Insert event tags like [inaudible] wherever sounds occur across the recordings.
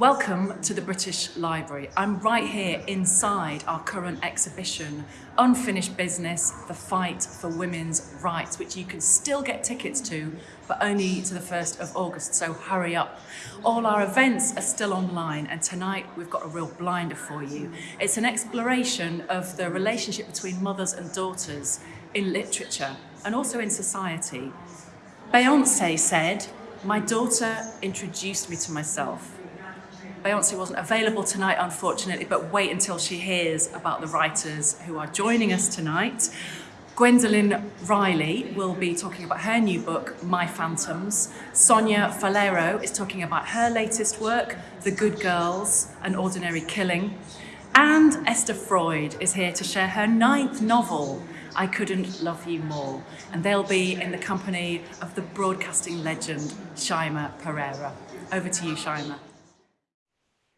Welcome to the British Library. I'm right here inside our current exhibition, Unfinished Business, The Fight for Women's Rights, which you can still get tickets to, but only to the 1st of August, so hurry up. All our events are still online, and tonight we've got a real blinder for you. It's an exploration of the relationship between mothers and daughters in literature and also in society. Beyonce said, my daughter introduced me to myself. Beyonce wasn't available tonight, unfortunately, but wait until she hears about the writers who are joining us tonight. Gwendoline Riley will be talking about her new book, My Phantoms. Sonia Faleiro is talking about her latest work, The Good Girls, An Ordinary Killing. And Esther Freud is here to share her ninth novel, I Couldn't Love You More. And they'll be in the company of the broadcasting legend, Shyama Perera. Over to you, Shyama.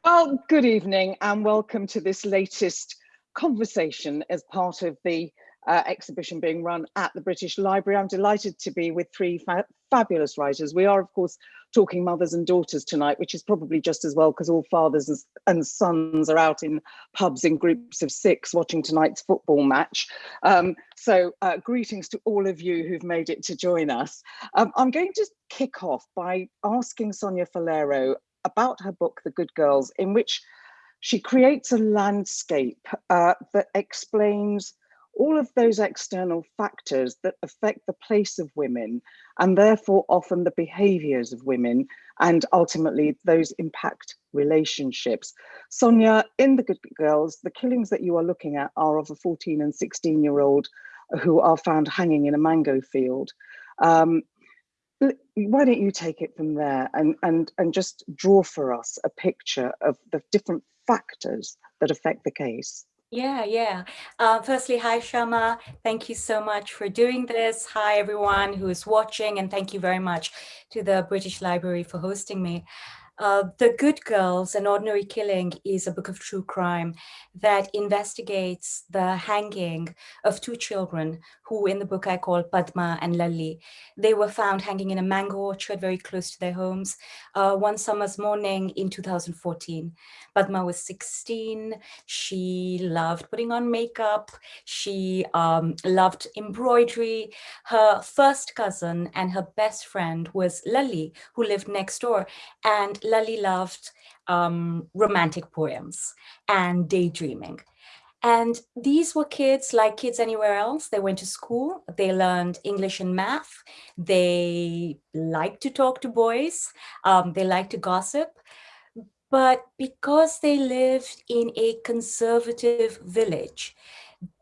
Well, good evening and welcome to this latest conversation as part of the uh, exhibition being run at the British Library. I'm delighted to be with three fa fabulous writers. We are, of course, talking mothers and daughters tonight, which is probably just as well because all fathers and, sons are out in pubs in groups of six watching tonight's football match. Um, so uh, greetings to all of you who've made it to join us. Um, I'm going to kick off by asking Sonia Faleiro about her book, The Good Girls, in which she creates a landscape uh, that explains all of those external factors that affect the place of women and therefore often the behaviors of women and ultimately those impact relationships. Sonia, in The Good Girls, the killings that you are looking at are of a 14 and 16 year old who are found hanging in a mango field. Um, why don't you take it from there and, and, and just draw for us a picture of the different factors that affect the case? Yeah, yeah. Uh, firstly, hi, Shyama. Thank you so much for doing this. Hi, everyone who is watching, and thank you very much to the British Library for hosting me. Uh, the Good Girls, An Ordinary Killing is a book of true crime that investigates the hanging of two children who in the book I call Padma and Lali. They were found hanging in a mango orchard very close to their homes uh, one summer's morning in 2014. Padma was 16. She loved putting on makeup. She um, loved embroidery. Her first cousin and her best friend was Lali, who lived next door. And Lali loved um, romantic poems and daydreaming. And these were kids like kids anywhere else. They went to school, they learned English and math, they liked to talk to boys, um, they liked to gossip. But because they lived in a conservative village,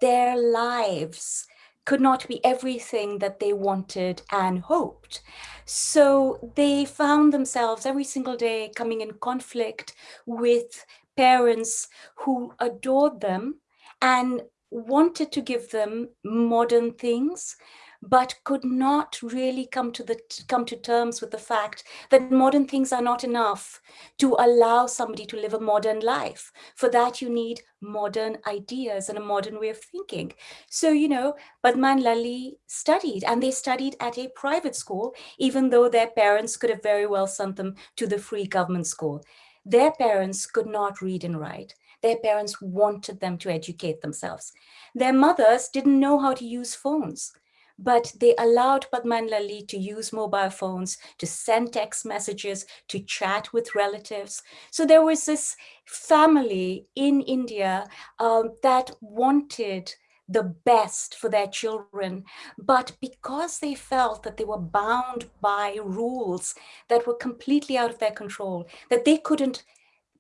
their lives could not be everything that they wanted and hoped. So they found themselves every single day coming in conflict with parents who adored them and wanted to give them modern things, but could not really come to the come to terms with the fact that modern things are not enough to allow somebody to live a modern life. For that, you need modern ideas and a modern way of thinking. So, you know, Padma and Lali studied and they studied at a private school, even though their parents could have very well sent them to the free government school. Their parents could not read and write. Their parents wanted them to educate themselves. Their mothers didn't know how to use phones, but they allowed Padma and Lali to use mobile phones, to send text messages, to chat with relatives. So there was this family in India um, that wanted the best for their children, but because they felt that they were bound by rules that were completely out of their control, that they couldn't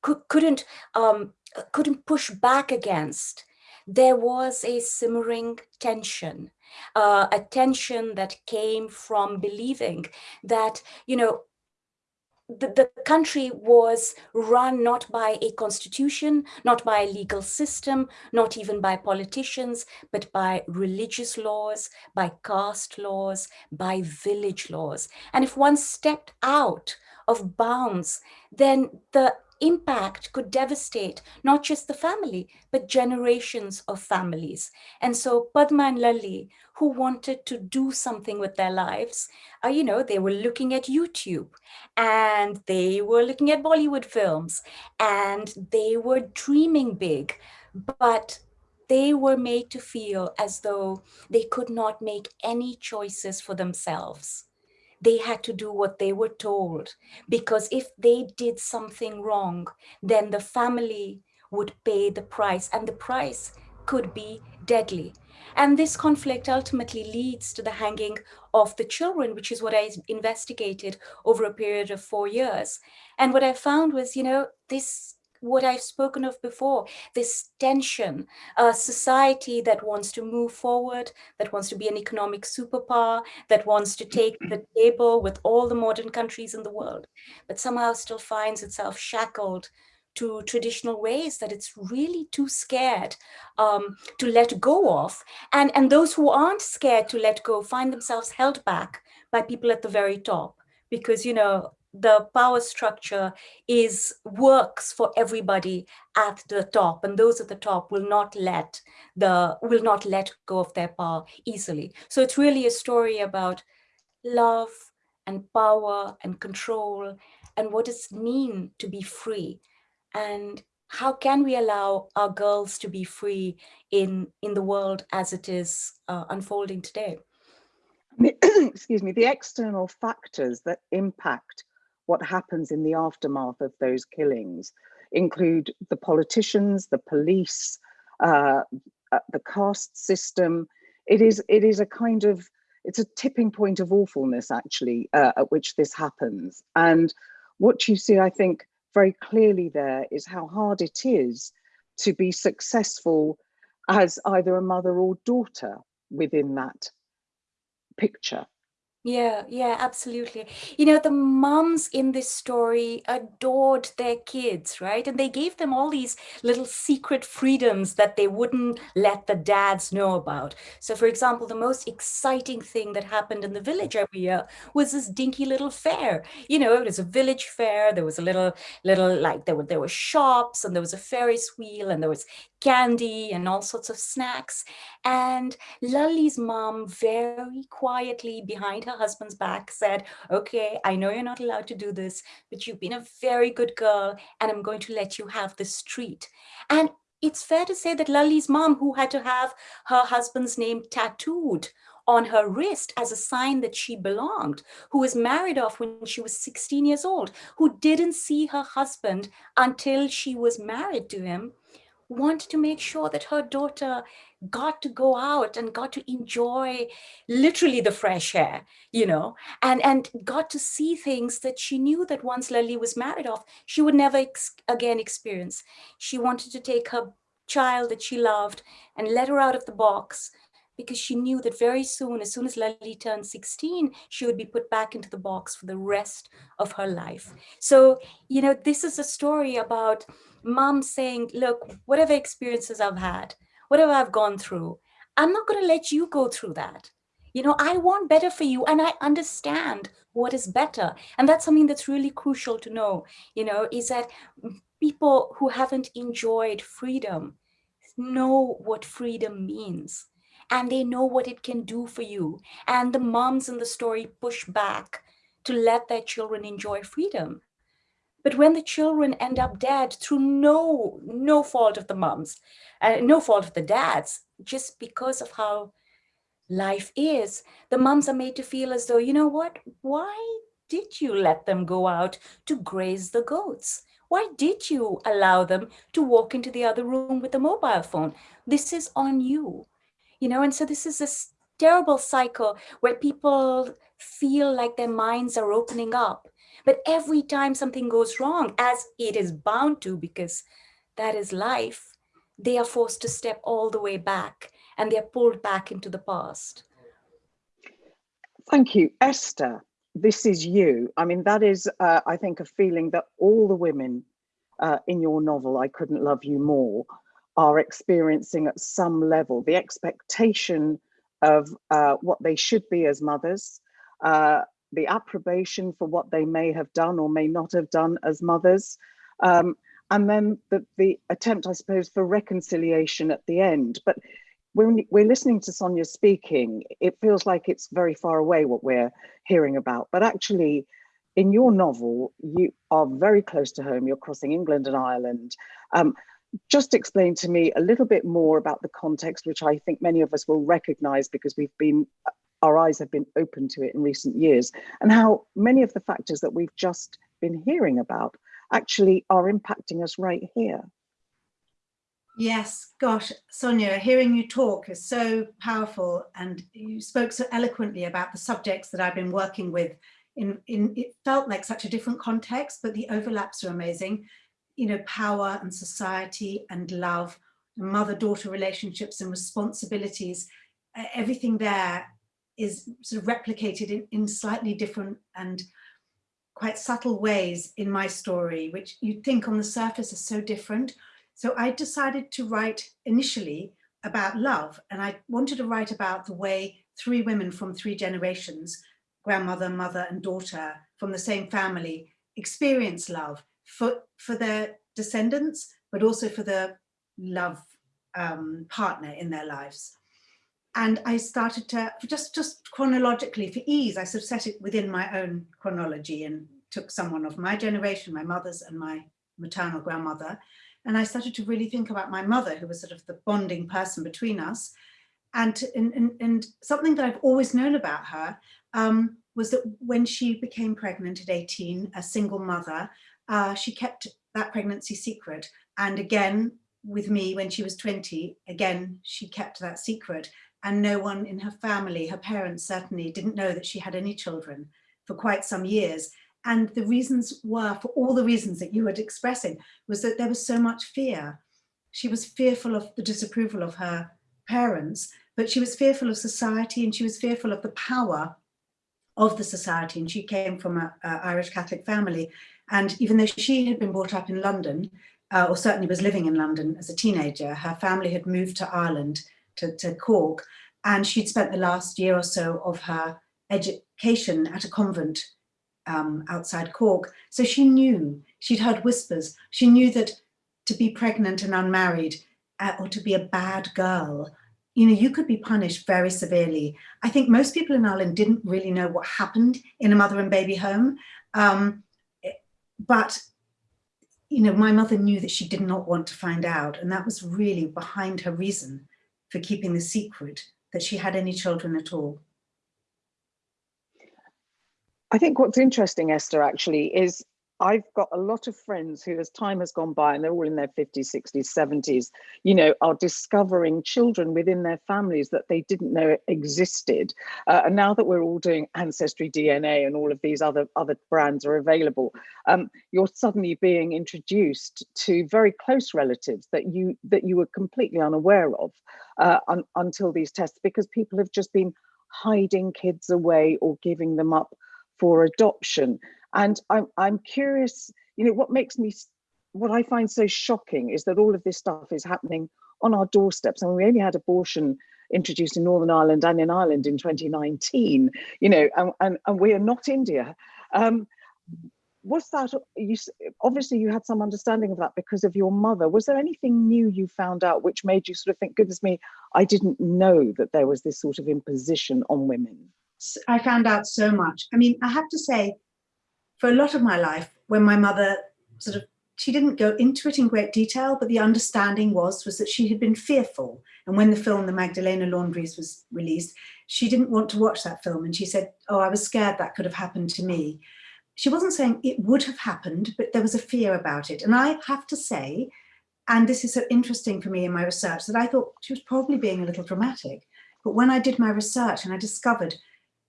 could, couldn't um, couldn't push back against, there was a simmering tension, uh, a tension that came from believing that, you know, the, the country was run not by a constitution, not by a legal system, not even by politicians, but by religious laws, by caste laws, by village laws. And if one stepped out of bounds, then the impact could devastate not just the family, but generations of families. And so Padma and Lali, who wanted to do something with their lives, uh, you know, they were looking at YouTube and they were looking at Bollywood films and they were dreaming big, but they were made to feel as though they could not make any choices for themselves they had to do what they were told because if they did something wrong, then the family would pay the price and the price could be deadly. And this conflict ultimately leads to the hanging of the children, which is what I investigated over a period of four years. And what I found was, you know, this what I've spoken of before, this tension, a society that wants to move forward, that wants to be an economic superpower, that wants to take the [clears throat] table with all the modern countries in the world, but somehow still finds itself shackled to traditional ways that it's really too scared um, to let go of. And, and those who aren't scared to let go find themselves held back by people at the very top because, you know, the power structure is works for everybody at the top and those at the top will not let the will not let go of their power easily. So it's really a story about love and power and control and what does it mean to be free and how can we allow our girls to be free in in the world as it is uh, unfolding today? [clears throat] Excuse me the external factors that impact what happens in the aftermath of those killings include the politicians, the police, uh, uh, the caste system. It is, it is a kind of, it's a tipping point of awfulness actually uh, at which this happens. And what you see, I think, very clearly there is how hard it is to be successful as either a mother or daughter within that picture. Yeah, yeah, absolutely. You know, the moms in this story adored their kids, right? And they gave them all these little secret freedoms that they wouldn't let the dads know about. So for example, the most exciting thing that happened in the village every year was this dinky little fair. You know, it was a village fair. There was a little, little like there were there were shops and there was a Ferris wheel and there was candy and all sorts of snacks. And Lalli's mom very quietly behind her husband's back said, okay, I know you're not allowed to do this, but you've been a very good girl and I'm going to let you have this treat. And it's fair to say that Lalli's mom, who had to have her husband's name tattooed on her wrist as a sign that she belonged, who was married off when she was 16 years old, who didn't see her husband until she was married to him, wanted to make sure that her daughter got to go out and got to enjoy literally the fresh air, you know, and, and got to see things that she knew that once Lalli was married off, she would never ex again experience. She wanted to take her child that she loved and let her out of the box because she knew that very soon, as soon as Lalli turned 16, she would be put back into the box for the rest of her life. So, you know, this is a story about mom saying, look, whatever experiences I've had, whatever I've gone through, I'm not going to let you go through that. You know, I want better for you and I understand what is better. And that's something that's really crucial to know, you know, is that people who haven't enjoyed freedom know what freedom means and they know what it can do for you. And the moms in the story push back to let their children enjoy freedom. But when the children end up dead through no, no fault of the moms, uh, no fault of the dads, just because of how life is, the moms are made to feel as though, you know what, why did you let them go out to graze the goats? Why did you allow them to walk into the other room with a mobile phone? This is on you, you know, and so this is this terrible cycle where people feel like their minds are opening up but every time something goes wrong, as it is bound to, because that is life, they are forced to step all the way back and they're pulled back into the past. Thank you. Esther, this is you. I mean, that is, uh, I think, a feeling that all the women uh, in your novel, I Couldn't Love You More, are experiencing at some level. The expectation of uh, what they should be as mothers, uh, the approbation for what they may have done or may not have done as mothers, Um, and then the, the attempt, I suppose, for reconciliation at the end. But when we're listening to Sonia speaking, it feels like it's very far away what we're hearing about. But actually, in your novel, you are very close to home. You're crossing England and Ireland. Um, just explain to me a little bit more about the context, which I think many of us will recognize because we've been, our eyes have been open to it in recent years, and how many of the factors that we've just been hearing about actually are impacting us right here. Yes, gosh, Sonia, hearing you talk is so powerful and you spoke so eloquently about the subjects that I've been working with. In, in It felt like such a different context, but the overlaps are amazing. You know, power and society and love, mother-daughter relationships and responsibilities, everything there is sort of replicated in, in slightly different and quite subtle ways in my story, which you'd think on the surface are so different. So I decided to write initially about love and I wanted to write about the way three women from three generations, grandmother, mother and daughter from the same family experience love for, for their descendants, but also for the love um, partner in their lives. And I started to just just chronologically for ease I sort of set it within my own chronology and took someone of my generation my mother's and my maternal grandmother. And I started to really think about my mother who was sort of the bonding person between us. And and, and, and something that I've always known about her um, was that when she became pregnant at 18 a single mother uh, she kept that pregnancy secret and again with me when she was 20 again she kept that secret and no one in her family, her parents certainly didn't know that she had any children for quite some years. And the reasons were, for all the reasons that you were expressing, was that there was so much fear. She was fearful of the disapproval of her parents, but she was fearful of society and she was fearful of the power of the society. And she came from an Irish Catholic family. And even though she had been brought up in London, uh, or certainly was living in London as a teenager, her family had moved to Ireland to, to Cork, and she'd spent the last year or so of her education at a convent um, outside Cork. So she knew, she'd heard whispers, she knew that to be pregnant and unmarried uh, or to be a bad girl, you know, you could be punished very severely. I think most people in Ireland didn't really know what happened in a mother and baby home. Um, but, you know, my mother knew that she did not want to find out. And that was really behind her reason for keeping the secret that she had any children at all. I think what's interesting, Esther, actually, is I've got a lot of friends who, as time has gone by, and they're all in their 50s, 60s, 70s, you know, are discovering children within their families that they didn't know existed. Uh, and now that we're all doing Ancestry DNA and all of these other, other brands are available, um, you're suddenly being introduced to very close relatives that you that you were completely unaware of uh, un until these tests, because people have just been hiding kids away or giving them up for adoption. And I'm, I'm curious, you know, what makes me, what I find so shocking is that all of this stuff is happening on our doorsteps. I and mean, we only had abortion introduced in Northern Ireland and in Ireland in 2019, you know, and, and, and we are not India. Um, was that, you, obviously you had some understanding of that because of your mother. Was there anything new you found out which made you sort of think, goodness me, I didn't know that there was this sort of imposition on women? I found out so much. I mean, I have to say, for a lot of my life, when my mother sort of, she didn't go into it in great detail, but the understanding was, was that she had been fearful. And when the film, The Magdalena Laundries was released, she didn't want to watch that film. And she said, oh, I was scared that could have happened to me. She wasn't saying it would have happened, but there was a fear about it. And I have to say, and this is so interesting for me in my research, that I thought she was probably being a little dramatic. But when I did my research and I discovered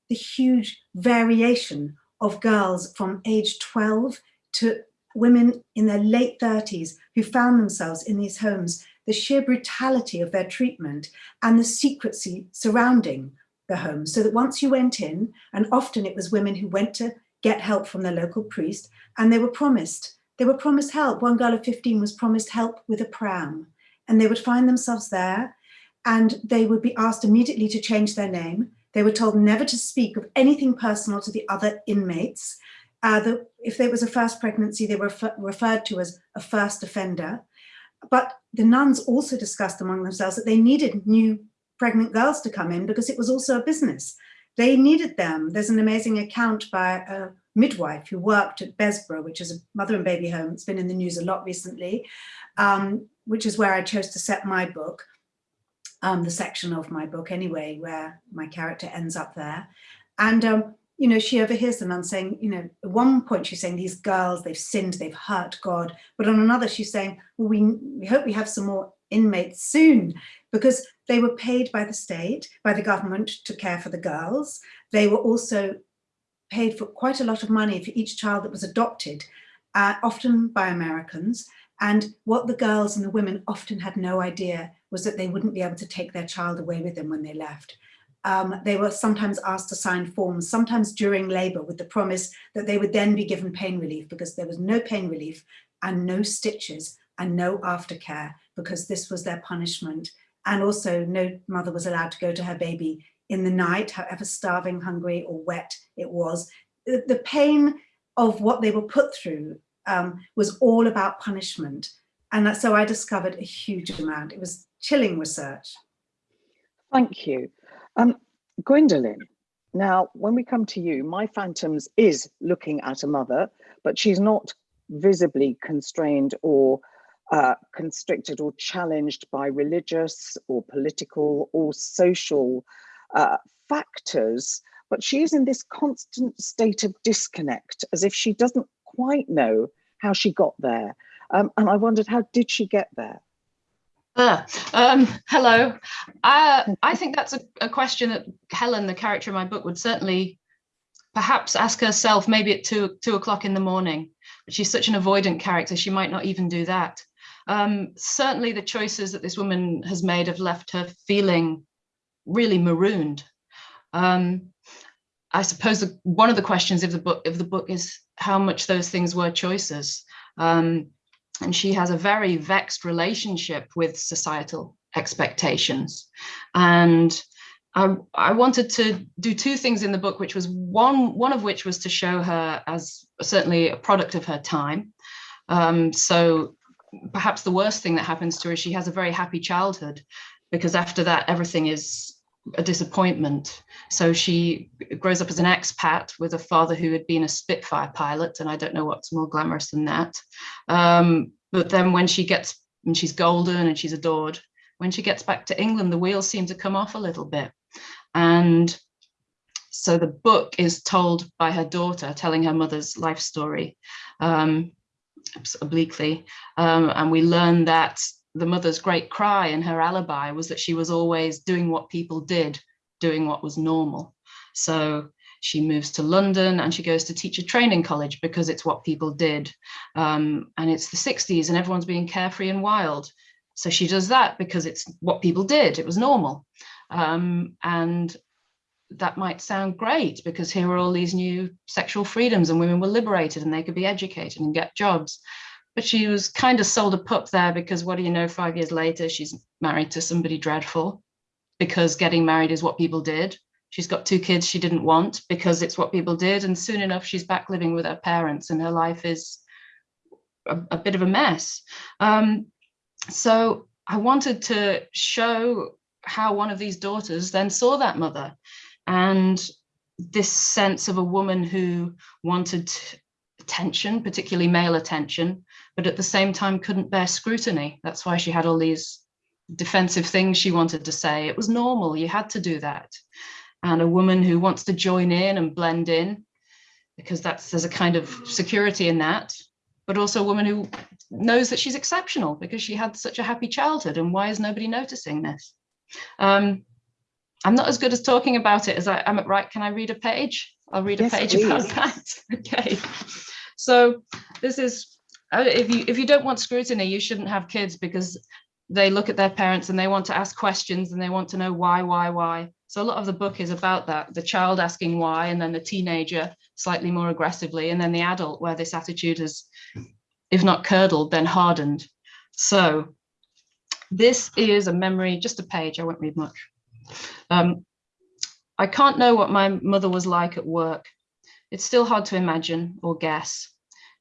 the huge variation of girls from age 12 to women in their late 30s who found themselves in these homes, the sheer brutality of their treatment and the secrecy surrounding the home. So that once you went in, and often it was women who went to get help from their local priest, and they were promised, they were promised help. One girl of 15 was promised help with a pram, and they would find themselves there, and they would be asked immediately to change their name. They were told never to speak of anything personal to the other inmates. Uh, the, if there was a first pregnancy, they were refer referred to as a first offender. But the nuns also discussed among themselves that they needed new pregnant girls to come in because it was also a business. They needed them. There's an amazing account by a midwife who worked at Bessborough, which is a mother and baby home. It's been in the news a lot recently, um, which is where I chose to set my book, um, the section of my book anyway, where my character ends up there. And um, you know, she overhears the nun saying, you know, at one point she's saying these girls, they've sinned, they've hurt God. But on another, she's saying, well, we, we hope we have some more inmates soon because they were paid by the state, by the government to care for the girls. They were also paid for quite a lot of money for each child that was adopted, uh, often by Americans. And what the girls and the women often had no idea was that they wouldn't be able to take their child away with them when they left um, they were sometimes asked to sign forms, sometimes during labor with the promise that they would then be given pain relief because there was no pain relief and no stitches and no aftercare because this was their punishment. And also no mother was allowed to go to her baby in the night, however starving, hungry or wet it was. The, the pain of what they were put through um, was all about punishment. And so I discovered a huge amount. It was chilling research. Thank you. Um, Gwendoline, now when we come to you, My Phantoms is looking at a mother, but she's not visibly constrained or uh, constricted or challenged by religious or political or social uh, factors, but she is in this constant state of disconnect as if she doesn't quite know how she got there. Um, and I wondered, how did she get there? Uh, um, hello. Uh, I think that's a, a, question that Helen, the character in my book, would certainly perhaps ask herself maybe at two, two o'clock in the morning. But she's such an avoidant character, she might not even do that. Um, certainly the choices that this woman has made have left her feeling really marooned. Um, I suppose the, one of the questions of the book of the book is how much those things were choices. Um, and she has a very vexed relationship with societal expectations. And I, I, wanted to do two things in the book, which was one, one of which was to show her as certainly a product of her time. Um, so perhaps the worst thing that happens to her is she has a very happy childhood because after that, everything is a disappointment. So she grows up as an expat with a father who had been a Spitfire pilot, and I don't know what's more glamorous than that. Um, but then when she gets, and she's golden and she's adored, when she gets back to England, the wheels seem to come off a little bit. And so the book is told by her daughter, telling her mother's life story um, obliquely. Um, and we learn that the mother's great cry and her alibi was that she was always doing what people did, doing what was normal. So she moves to London and she goes to teacher training college because it's what people did. Um, and it's the 60s and everyone's being carefree and wild. So she does that because it's what people did, it was normal. Um, and that might sound great because here are all these new sexual freedoms and women were liberated and they could be educated and get jobs but she was kind of sold a pup there because what do you know, five years later, she's married to somebody dreadful because getting married is what people did. She's got two kids she didn't want because it's what people did. And soon enough, she's back living with her parents and her life is a, a bit of a mess. Um, so I wanted to show how one of these daughters then saw that mother and this sense of a woman who wanted attention, particularly male attention, but at the same time couldn't bear scrutiny. That's why she had all these defensive things she wanted to say. It was normal, you had to do that. And a woman who wants to join in and blend in, because that's there's a kind of security in that, but also a woman who knows that she's exceptional because she had such a happy childhood and why is nobody noticing this? Um, I'm not as good as talking about it as I am at right. Can I read a page? I'll read a yes, page please. about that. [laughs] okay. So this is if you if you don't want scrutiny, you shouldn't have kids because they look at their parents and they want to ask questions and they want to know why, why, why. So a lot of the book is about that, the child asking why, and then the teenager slightly more aggressively, and then the adult where this attitude is, if not curdled, then hardened. So this is a memory, just a page, I won't read much. Um, I can't know what my mother was like at work. It's still hard to imagine or guess.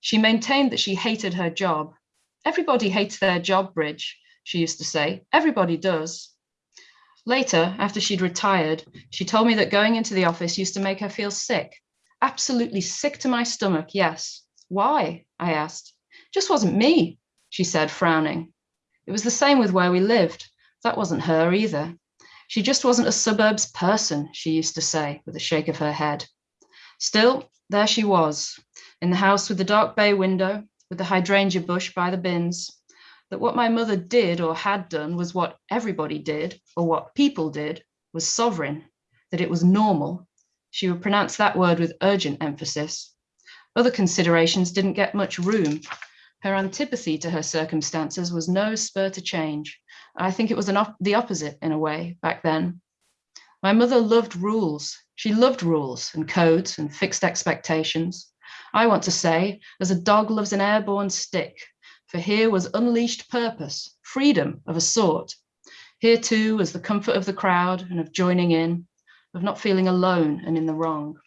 She maintained that she hated her job. Everybody hates their job, Bridge, she used to say. Everybody does. Later, after she'd retired, she told me that going into the office used to make her feel sick. Absolutely sick to my stomach, yes. Why? I asked. Just wasn't me, she said, frowning. It was the same with where we lived. That wasn't her either. She just wasn't a suburbs person, she used to say with a shake of her head. Still, there she was, in the house with the dark bay window, with the hydrangea bush by the bins. That what my mother did or had done was what everybody did, or what people did, was sovereign, that it was normal. She would pronounce that word with urgent emphasis. Other considerations didn't get much room. Her antipathy to her circumstances was no spur to change. I think it was op the opposite in a way back then. My mother loved rules. She loved rules and codes and fixed expectations. I want to say, as a dog loves an airborne stick, for here was unleashed purpose, freedom of a sort. Here too was the comfort of the crowd and of joining in, of not feeling alone and in the wrong.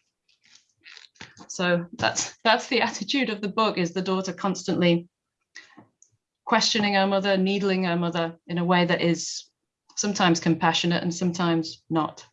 So that's that's the [laughs] attitude of the book is the daughter constantly questioning her mother, needling her mother in a way that is sometimes compassionate and sometimes not.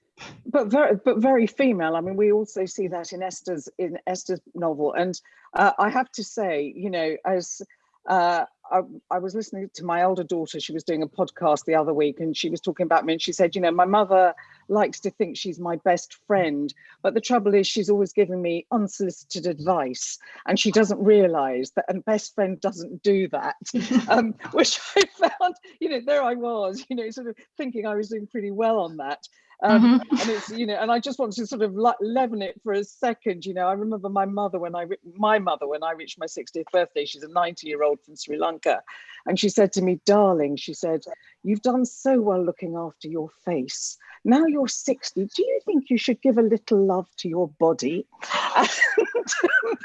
But very, but very female. I mean, we also see that in Esther's in Esther's novel, and uh, I have to say, you know, as uh, I, I, was listening to my older daughter. She was doing a podcast the other week and she was talking about me and she said, you know, my mother likes to think she's my best friend, but the trouble is she's always giving me unsolicited advice and she doesn't realize that a best friend doesn't do that, [laughs] um, which I found, you know, there I was, you know, sort of thinking I was doing pretty well on that. Um, mm -hmm. and it's you know and i just want to sort of leaven it for a second you know. I remember my mother when i my mother when i reached my 60th birthday she's a 90 year old from sri lanka and she said to me darling she said you've done so well looking after your face. Now you're 60 do you think you should give a little love to your body? [laughs]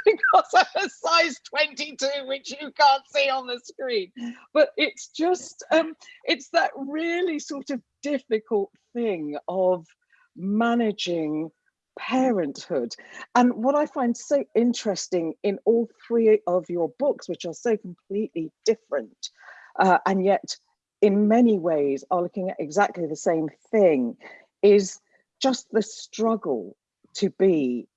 Because i'm a size 22 which you can't see on the screen. But it's just um it's that really sort of difficult thing of managing parenthood. And what I find so interesting in all three of your books, which are so completely different, uh, and yet in many ways are looking at exactly the same thing, is just the struggle to be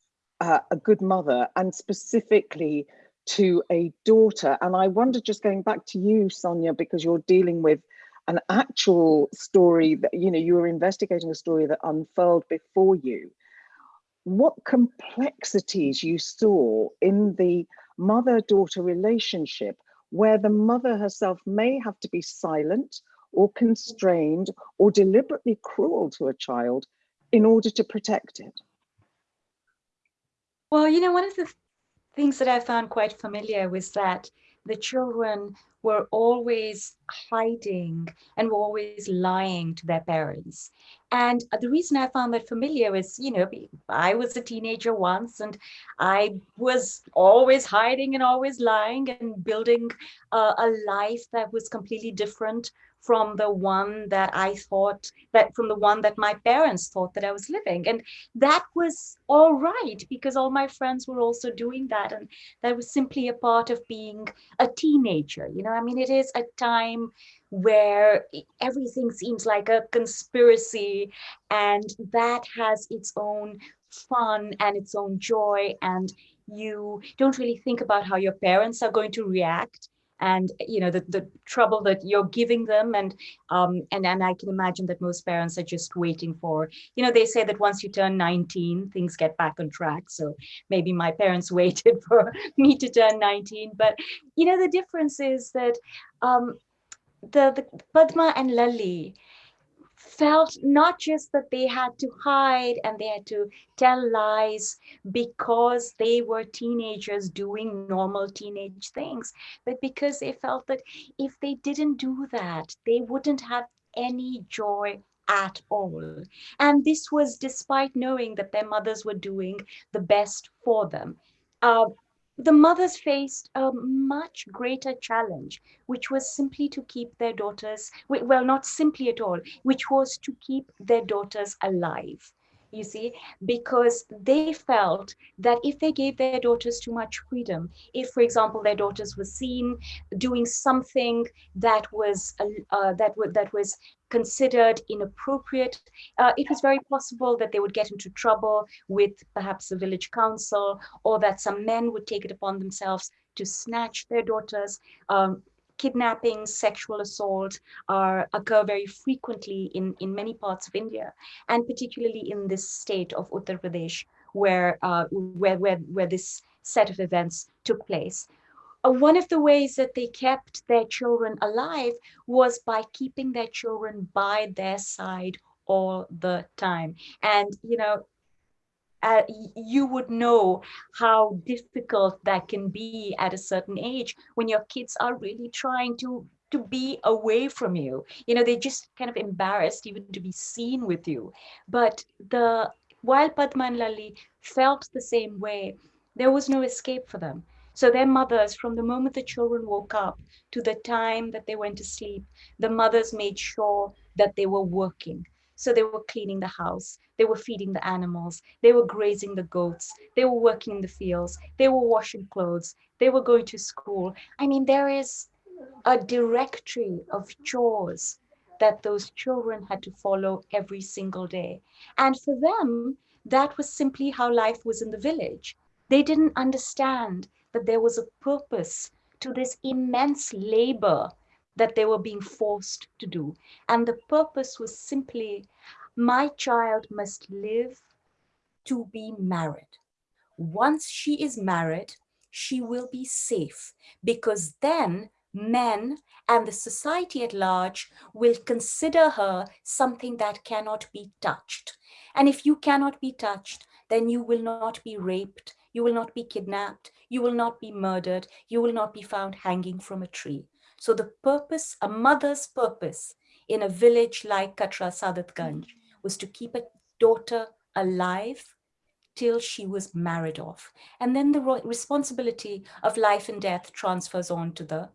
uh, a good mother and specifically to a daughter. And I wonder, just going back to you, Sonia, because you're dealing with an actual story that, you know, you were investigating a story that unfurled before you, what complexities you saw in the mother-daughter relationship where the mother herself may have to be silent or constrained or deliberately cruel to a child in order to protect it? Well, you know, one of the things that I found quite familiar was that the children were always hiding and were always lying to their parents. And the reason I found that familiar is, you know, I was a teenager once and I was always hiding and always lying and building uh, a life that was completely different from the one that I thought that from the one that my parents thought that I was living. And that was all right because all my friends were also doing that. And that was simply a part of being a teenager. You know, I mean, it is a time where everything seems like a conspiracy and that has its own fun and its own joy and you don't really think about how your parents are going to react and you know the, the trouble that you're giving them and um and and i can imagine that most parents are just waiting for you know they say that once you turn 19 things get back on track. So maybe my parents [laughs] waited for me to turn 19 but you know the difference is that um the, the padma and lali felt not just that they had to hide and they had to tell lies because they were teenagers doing normal teenage things, but because they felt that if they didn't do that, they wouldn't have any joy at all. And this was despite knowing that their mothers were doing the best for them. Uh, the mothers faced a much greater challenge, which was simply to keep their daughters, well, not simply at all, which was to keep their daughters alive. You see, because they felt that if they gave their daughters too much freedom, if, for example, their daughters were seen doing something that was uh, uh that, that was considered inappropriate, uh, it was very possible that they would get into trouble with perhaps the village council or that some men would take it upon themselves to snatch their daughters. Um, kidnapping, sexual assault are, occur very frequently in, in many parts of India, and particularly in this state of Uttar Pradesh, where, uh, where, where, where this set of events took place. Uh, one of the ways that they kept their children alive was by keeping their children by their side all the time. And, you know, uh, you would know how difficult that can be at a certain age when your kids are really trying to to be away from you. You know they're just kind of embarrassed even to be seen with you. But the while padma and lalli felt the same way there was no escape for them. So their mothers from the moment the children woke up to the time that they went to sleep the mothers made sure that they were working so they were cleaning the house, they were feeding the animals, they were grazing the goats, they were working in the fields, they were washing clothes, they were going to school. I mean, there is a directory of chores that those children had to follow every single day. And for them, that was simply how life was in the village. They didn't understand that there was a purpose to this immense labor that they were being forced to do. And the purpose was simply, my child must live to be married. Once she is married, she will be safe because then men and the society at large will consider her something that cannot be touched. And if you cannot be touched, then you will not be raped, you will not be kidnapped, you will not be murdered, you will not be found hanging from a tree. So the purpose, a mother's purpose in a village like Katra Sadatganj was to keep a daughter alive till she was married off. And then the responsibility of life and death transfers on to the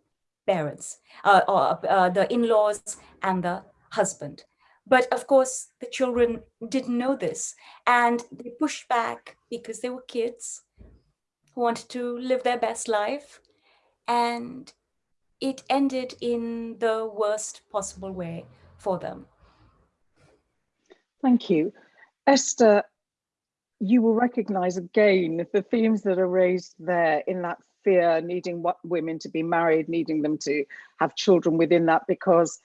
parents, uh, or uh, the in-laws and the husband. But of course, the children didn't know this and they pushed back because they were kids who wanted to live their best life. And it ended in the worst possible way for them. Thank you. Esther, you will recognize again the themes that are raised there in that fear, needing what women to be married, needing them to have children within that, because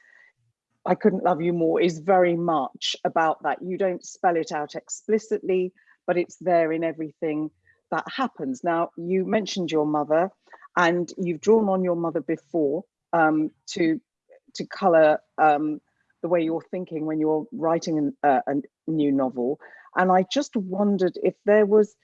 I couldn't love you more is very much about that. You don't spell it out explicitly, but it's there in everything that happens. Now, you mentioned your mother and you've drawn on your mother before um, to to color um, the way you're thinking when you're writing an, uh, a new novel. And I just wondered if there was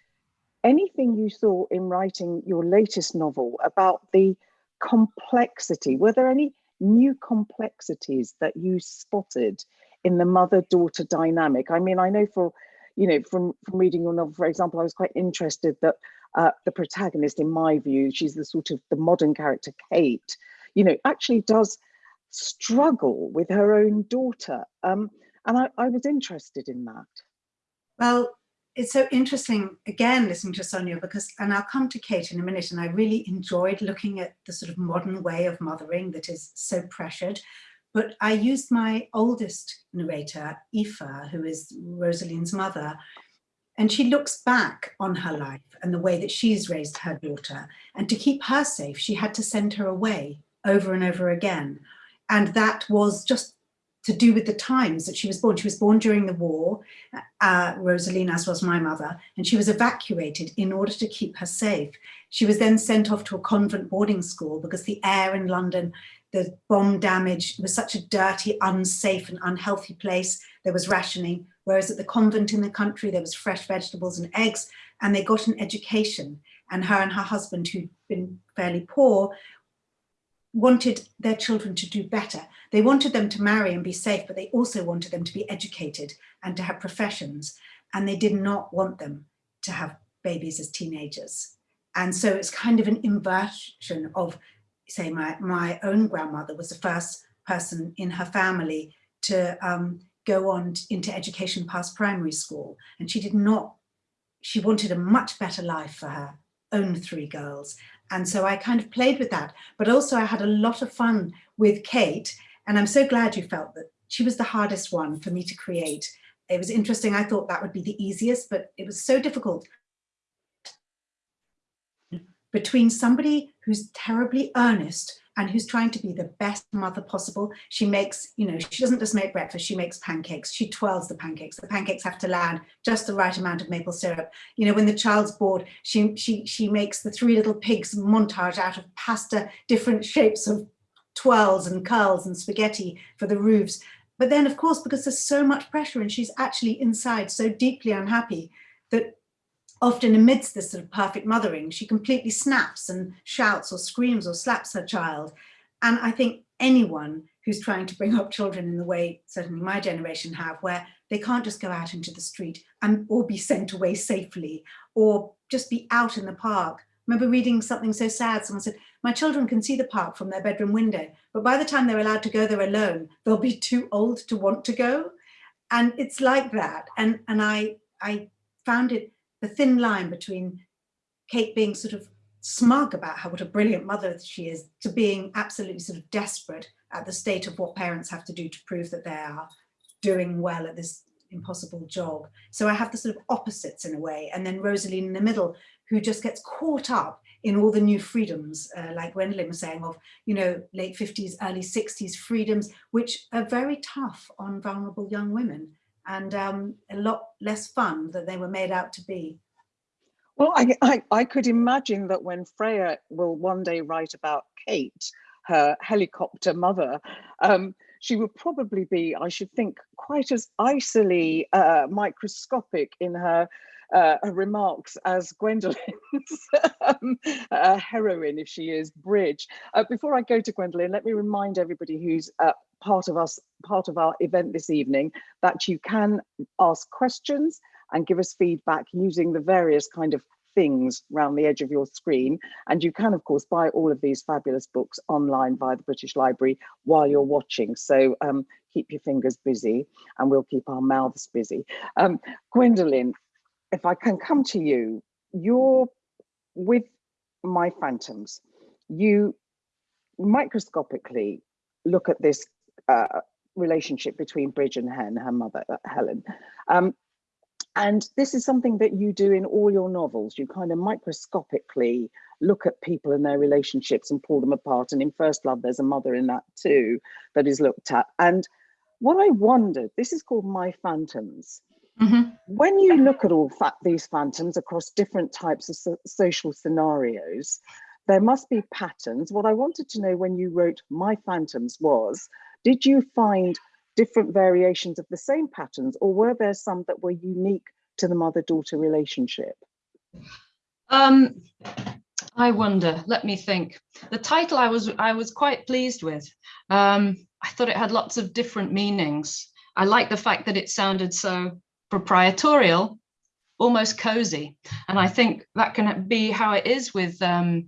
anything you saw in writing your latest novel about the complexity. Were there any new complexities that you spotted in the mother-daughter dynamic? I mean, I know for, you know, from, from reading your novel, for example, I was quite interested that uh, the protagonist, in my view, she's the sort of the modern character, Kate, you know, actually does struggle with her own daughter. Um, and I, I was interested in that. Well, it's so interesting, again, listening to Sonia, because, and I'll come to Kate in a minute, and I really enjoyed looking at the sort of modern way of mothering that is so pressured. But I used my oldest narrator, Aoife, who is Rosaleen's mother, and she looks back on her life and the way that she's raised her daughter. And to keep her safe, she had to send her away over and over again. And that was just to do with the times that she was born. She was born during the war, uh, Rosaleen, as was my mother, and she was evacuated in order to keep her safe. She was then sent off to a convent boarding school because the air in London, the bomb damage was such a dirty, unsafe and unhealthy place. There was rationing, whereas at the convent in the country, there was fresh vegetables and eggs, and they got an education. And her and her husband, who'd been fairly poor, wanted their children to do better. They wanted them to marry and be safe, but they also wanted them to be educated and to have professions. And they did not want them to have babies as teenagers. And so it's kind of an inversion of, say, my, my own grandmother was the first person in her family to um, go on into education past primary school. And she did not, she wanted a much better life for her own three girls. And so I kind of played with that. But also I had a lot of fun with Kate. And I'm so glad you felt that she was the hardest one for me to create. It was interesting. I thought that would be the easiest, but it was so difficult between somebody who's terribly earnest and who's trying to be the best mother possible. She makes, you know, she doesn't just make breakfast, she makes pancakes. She twirls the pancakes. The pancakes have to land just the right amount of maple syrup. You know, when the child's bored, she, she, she makes the three little pigs montage out of pasta, different shapes of twirls and curls and spaghetti for the roofs. But then, of course, because there's so much pressure and she's actually inside so deeply unhappy that often amidst this sort of perfect mothering, she completely snaps and shouts or screams or slaps her child. And I think anyone who's trying to bring up children in the way certainly my generation have, where they can't just go out into the street and or be sent away safely or just be out in the park. I remember reading something so sad, someone said, my children can see the park from their bedroom window, but by the time they're allowed to go there alone, they'll be too old to want to go. And it's like that. And, and I, I found it the thin line between Kate being sort of smug about how what a brilliant mother she is to being absolutely sort of desperate at the state of what parents have to do to prove that they are doing well at this impossible job. So I have the sort of opposites in a way. And then Rosaleen in the middle, who just gets caught up in all the new freedoms, uh, like Gwendoline was saying, of, you know, late 50s, early 60s freedoms, which are very tough on vulnerable young women and um, a lot less fun than they were made out to be. Well, I, I, I, could imagine that when Freya will one day write about Kate, her helicopter mother, um, she would probably be, I should think, quite as icily uh, microscopic in her uh, remarks as Gwendoline's [laughs] um, uh, heroine, if she is Bridge. Uh, before I go to Gwendoline, let me remind everybody who's uh, part of us, part of our event this evening, that you can ask questions and give us feedback using the various kind of things around the edge of your screen. And you can, of course, buy all of these fabulous books online via the British Library while you're watching. So um, keep your fingers busy and we'll keep our mouths busy. Um, Gwendoline, if I can come to you, you're with My Phantoms. You microscopically look at this uh, relationship between Bridge and Hen, her mother, uh, Helen. Um, and this is something that you do in all your novels. You kind of microscopically look at people and their relationships and pull them apart. And in First Love, there's a mother in that too that is looked at. And what I wondered, this is called My Phantoms. Mm -hmm. When you look at all these phantoms across different types of so social scenarios, there must be patterns. What I wanted to know when you wrote My Phantoms was, did you find different variations of the same patterns or were there some that were unique to the mother-daughter relationship? Um, I wonder, let me think. The title I was I was quite pleased with. Um, I thought it had lots of different meanings. I like the fact that it sounded so proprietorial, almost cozy. And I think that can be how it is with, um,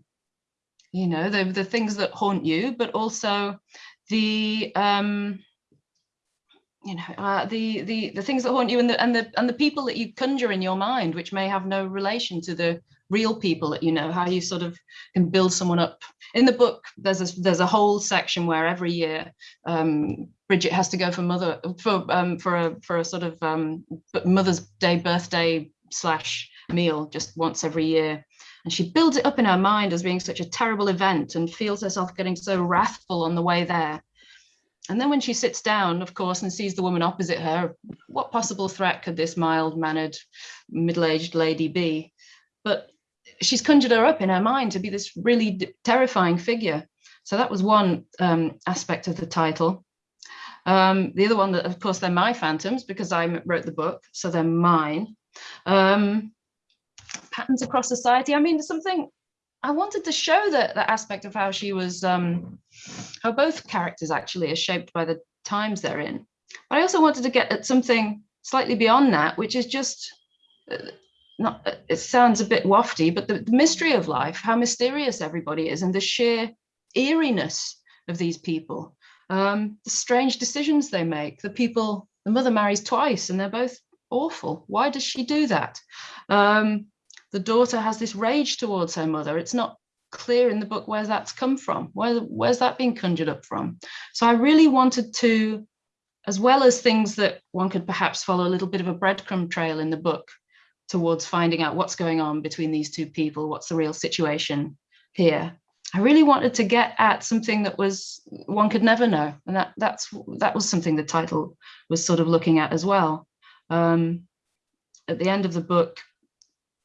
you know, the, the things that haunt you, but also the, um, you know, uh, the the the things that haunt you and the and the and the people that you conjure in your mind, which may have no relation to the real people that you know. How you sort of can build someone up. In the book, there's a there's a whole section where every year um, Bridget has to go for mother for um, for a for a sort of um, Mother's Day birthday slash meal just once every year. And she builds it up in her mind as being such a terrible event and feels herself getting so wrathful on the way there and then when she sits down, of course, and sees the woman opposite her, what possible threat could this mild-mannered, middle-aged lady be? But she's conjured her up in her mind to be this really terrifying figure. So that was one um, aspect of the title. Um, the other one that, of course, they're my phantoms because I wrote the book, so they're mine. Um, patterns across society. I mean, something I wanted to show that that aspect of how she was, um, how both characters actually are shaped by the times they're in. But I also wanted to get at something slightly beyond that, which is just uh, not. Uh, it sounds a bit wafty, but the, the mystery of life, how mysterious everybody is, and the sheer eeriness of these people, um, the strange decisions they make, the people the mother marries twice and they're both awful. Why does she do that? Um, the daughter has this rage towards her mother. It's not clear in the book where that's come from. Where, where's that being conjured up from? So I really wanted to, as well as things that one could perhaps follow a little bit of a breadcrumb trail in the book towards finding out what's going on between these two people, what's the real situation here. I really wanted to get at something that was one could never know, and that that's that was something the title was sort of looking at as well. Um, at the end of the book,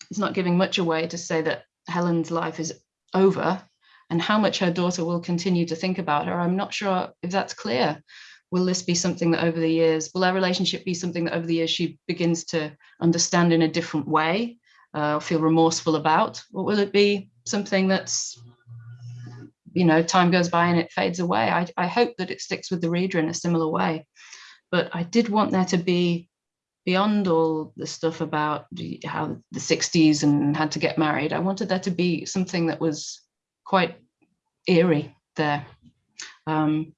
it's not giving much away to say that Helen's life is over and how much her daughter will continue to think about her. I'm not sure if that's clear. Will this be something that over the years, will their relationship be something that over the years she begins to understand in a different way, uh, feel remorseful about? Or will it be something that's, you know, time goes by and it fades away? I, I hope that it sticks with the reader in a similar way. But I did want there to be beyond all the stuff about how the 60s and had to get married, I wanted there to be something that was quite eerie there. Um,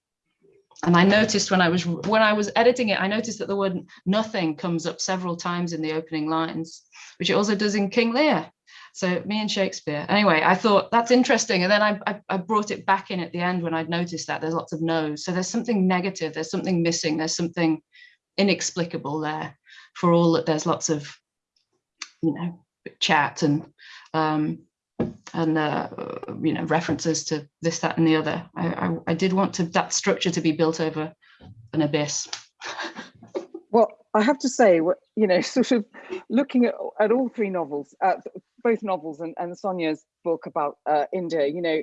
and I noticed when I was when I was editing it, I noticed that the word nothing comes up several times in the opening lines, which it also does in King Lear. So me and Shakespeare. Anyway, I thought that's interesting. And then I, I, I brought it back in at the end when I'd noticed that there's lots of no's. So there's something negative, there's something missing, there's something inexplicable there for all that there's lots of, you know, chat and um, and uh, you know references to this, that, and the other. I, I, I did want to that structure to be built over an abyss. well, I have to say, you know, [laughs] sort of looking at, at all three novels, uh, both novels and, and Sonia's book about uh, India, you know,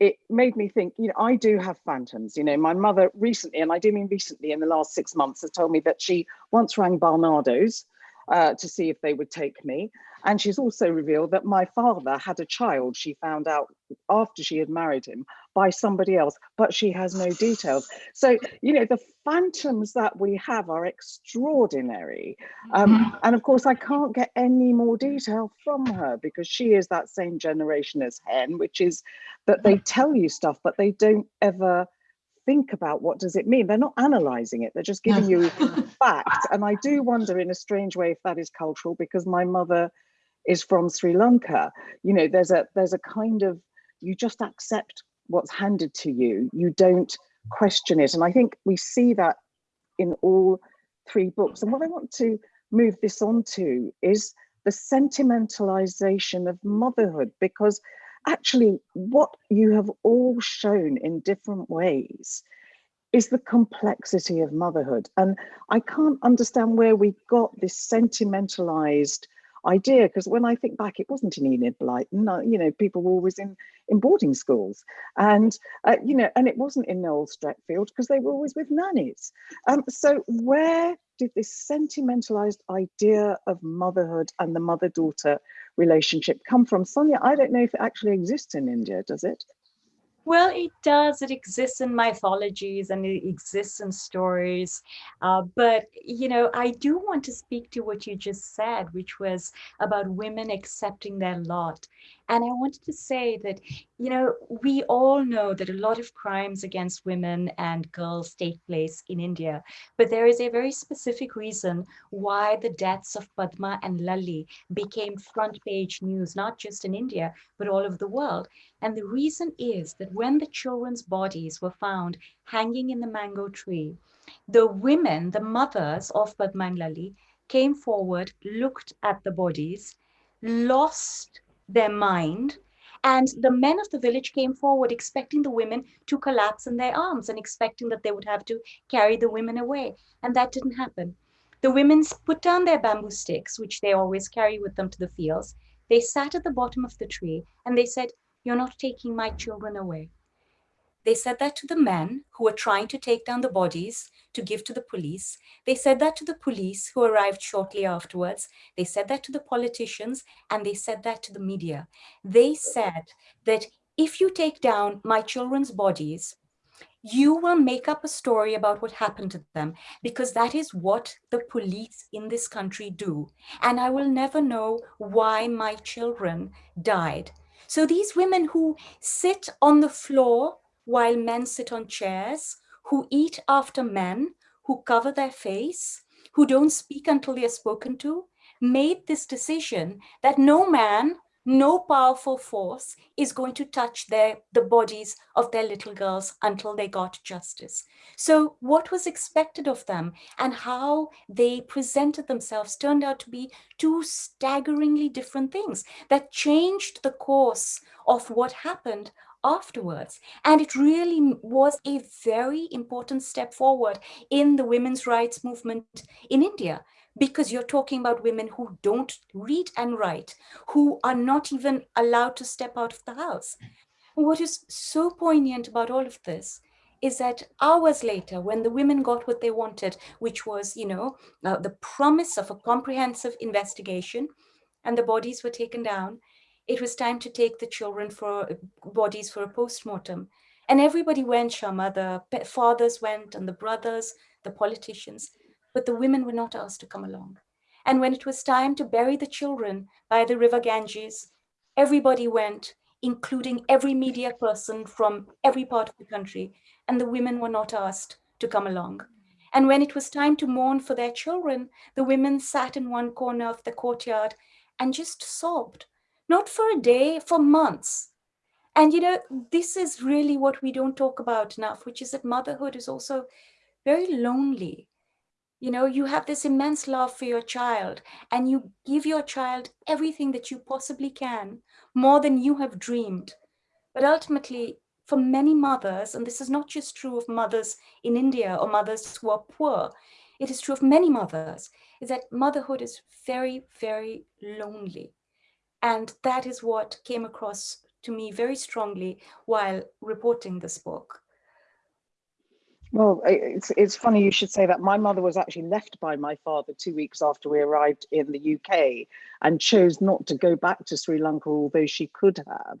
it made me think, you know, I do have phantoms. You know, my mother recently, and I do mean recently in the last six months, has told me that she once rang Barnardo's uh, to see if they would take me. And she's also revealed that my father had a child she found out after she had married him by somebody else, but she has no details. So, you know, the phantoms that we have are extraordinary. Um, mm-hmm. and of course, I can't get any more detail from her because she is that same generation as Hen, which is that they tell you stuff, but they don't ever think about what does it mean they're not analyzing it they're just giving you [laughs] facts and i do wonder in a strange way if that is cultural because my mother is from sri lanka. You know there's a there's a kind of you just accept what's handed to you. You don't question it. And i think we see that in all three books. And what i want to move this on to is the sentimentalization of motherhood because actually what you have all shown in different ways is the complexity of motherhood. And I can't understand where we got this sentimentalized idea because when I think back, it wasn't in Enid Blyton. You know, people were always in in boarding schools, and uh, you know, and it wasn't in Noel Streatfeild because they were always with nannies. Um, so where did this sentimentalized idea of motherhood and the mother-daughter relationship come from? Sonia, I don't know if it actually exists in India, does it? Well, it does. It exists in mythologies and it exists in stories. Uh, but, you know, I do want to speak to what you just said, which was about women accepting their lot. And I wanted to say that, you know, we all know that a lot of crimes against women and girls take place in India, but there is a very specific reason why the deaths of Padma and Lali became front page news, not just in India, but all over the world. And the reason is that when the children's bodies were found hanging in the mango tree, the women, the mothers of Padma and came forward, looked at the bodies, lost their mind. And the men of the village came forward expecting the women to collapse in their arms and expecting that they would have to carry the women away. And that didn't happen. The women put down their bamboo sticks, which they always carry with them to the fields. They sat at the bottom of the tree and they said, You're not taking my children away. They said that to the men who were trying to take down the bodies to give to the police. They said that to the police who arrived shortly afterwards. They said that to the politicians and they said that to the media. They said that if you take down my children's bodies, you will make up a story about what happened to them because that is what the police in this country do. And I will never know why my children died. So these women who sit on the floor while men sit on chairs, who eat after men, who cover their face, who don't speak until they're spoken to, made this decision that no man, no powerful force is going to touch their, the bodies of their little girls until they got justice. So what was expected of them and how they presented themselves turned out to be two staggeringly different things that changed the course of what happened afterwards. And it really was a very important step forward in the women's rights movement in India because you're talking about women who don't read and write, who are not even allowed to step out of the house. What is so poignant about all of this is that hours later, when the women got what they wanted, which was, you know, uh, the promise of a comprehensive investigation, and the bodies were taken down, it was time to take the children for bodies for a post-mortem. And everybody went, Shyama, the fathers went and the brothers, the politicians, but the women were not asked to come along. And when it was time to bury the children by the river Ganges, everybody went, including every media person from every part of the country, and the women were not asked to come along. And when it was time to mourn for their children, the women sat in one corner of the courtyard and just sobbed, not for a day, for months. And you know, this is really what we don't talk about enough, which is that motherhood is also very lonely. You know, you have this immense love for your child and you give your child everything that you possibly can, more than you have dreamed. But ultimately, for many mothers, and this is not just true of mothers in India or mothers who are poor, it is true of many mothers, is that motherhood is very, very lonely. And that is what came across to me very strongly while reporting this book. Well, it's it's funny you should say that. My mother was actually left by my father two weeks after we arrived in the UK and chose not to go back to Sri Lanka, although she could have,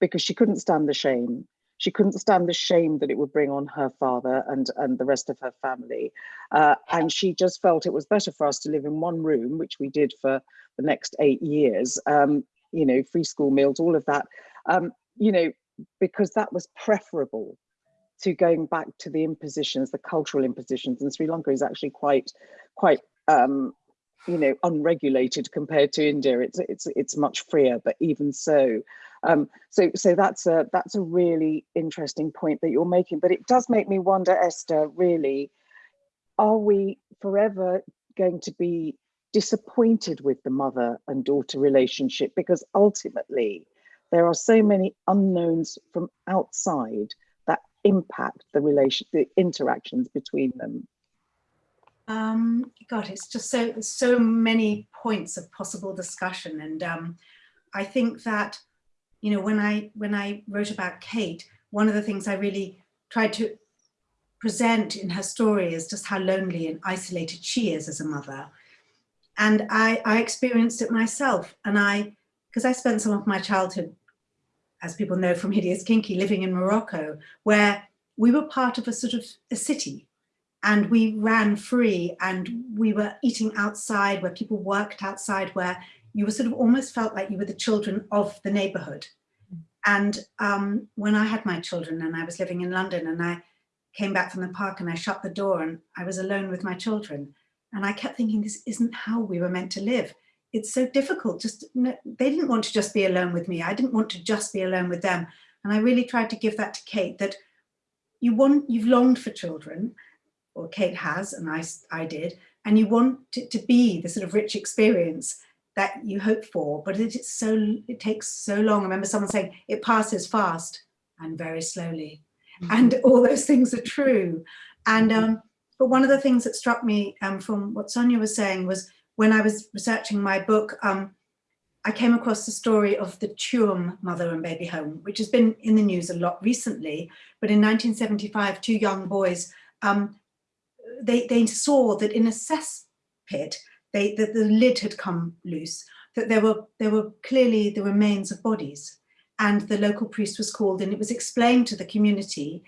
because she couldn't stand the shame. She couldn't stand the shame that it would bring on her father and, and the rest of her family. Uh, and she just felt it was better for us to live in one room, which we did for the next eight years, um, you know, free school meals, all of that, um, you know, because that was preferable to going back to the impositions, the cultural impositions, and Sri Lanka is actually quite, quite, um, you know, unregulated compared to India. It's it's it's much freer, but even so, um, so so that's a that's a really interesting point that you're making. But it does make me wonder, Esther, really, are we forever going to be disappointed with the mother and daughter relationship? Because ultimately, there are so many unknowns from outside that impact the relation, the interactions between them? Um, God, it's just so so many points of possible discussion, and um, I think that you know when I when I wrote about Kate, one of the things I really tried to present in her story is just how lonely and isolated she is as a mother, and I, I experienced it myself, and I because I spent some of my childhood as people know from Hideous Kinky, living in Morocco, where we were part of a sort of a city. And we ran free and we were eating outside where people worked outside where you were sort of almost felt like you were the children of the neighborhood. And um, when I had my children and I was living in London and I came back from the park and I shut the door and I was alone with my children. And I kept thinking, this isn't how we were meant to live it's so difficult just they didn't want to just be alone with me i didn't want to just be alone with them and i really tried to give that to kate that you want you've longed for children or kate has and i i did and you want it to be the sort of rich experience that you hope for but it's so it takes so long i remember someone saying it passes fast and very slowly mm -hmm. and [laughs] all those things are true and mm-hmm. um but one of the things that struck me um from what sonia was saying was when I was researching my book, um, I came across the story of the Tuam mother and baby home, which has been in the news a lot recently. But in 1975, two young boys, um, they, they saw that in a cesspit, they, that the lid had come loose, that there were, there were clearly the remains of bodies. And the local priest was called and it was explained to the community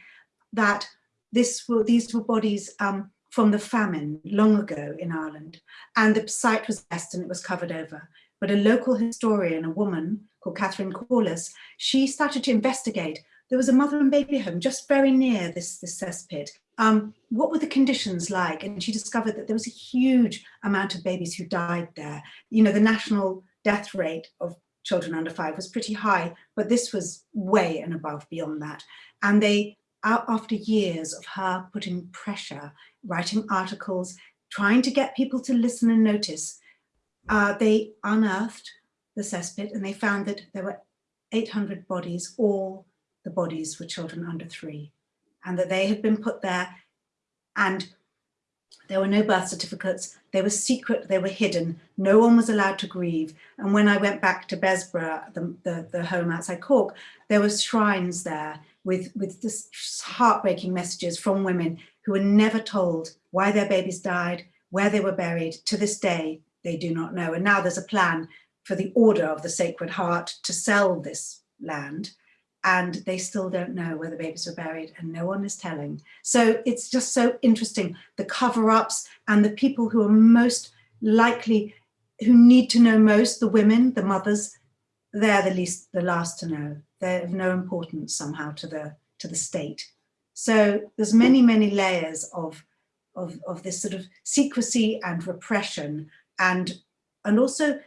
that this were, these were bodies um, from the famine long ago in Ireland, and the site was best and it was covered over. But a local historian, a woman called Catherine Corless, she started to investigate. There was a mother and baby home just very near this, this cesspit. Um, what were the conditions like? And she discovered that there was a huge amount of babies who died there. You know, the national death rate of children under five was pretty high, but this was way and above beyond that. And they, after years of her putting pressure, writing articles, trying to get people to listen and notice, uh, they unearthed the cesspit and they found that there were 800 bodies, all the bodies were children under three, and that they had been put there and there were no birth certificates, they were secret, they were hidden, no one was allowed to grieve. And when I went back to Bessborough, the, the, the home outside Cork, there were shrines there with, with this heartbreaking messages from women who were never told why their babies died, where they were buried. To this day, they do not know. And now there's a plan for the Order of the Sacred Heart to sell this land and they still don't know where the babies were buried and no one is telling. So it's just so interesting, the cover-ups and the people who are most likely, who need to know most, the women, the mothers, they're the least, the last to know. They're of no importance somehow to the, to the state. So there's many, many layers of, of, of this sort of secrecy and repression and, and also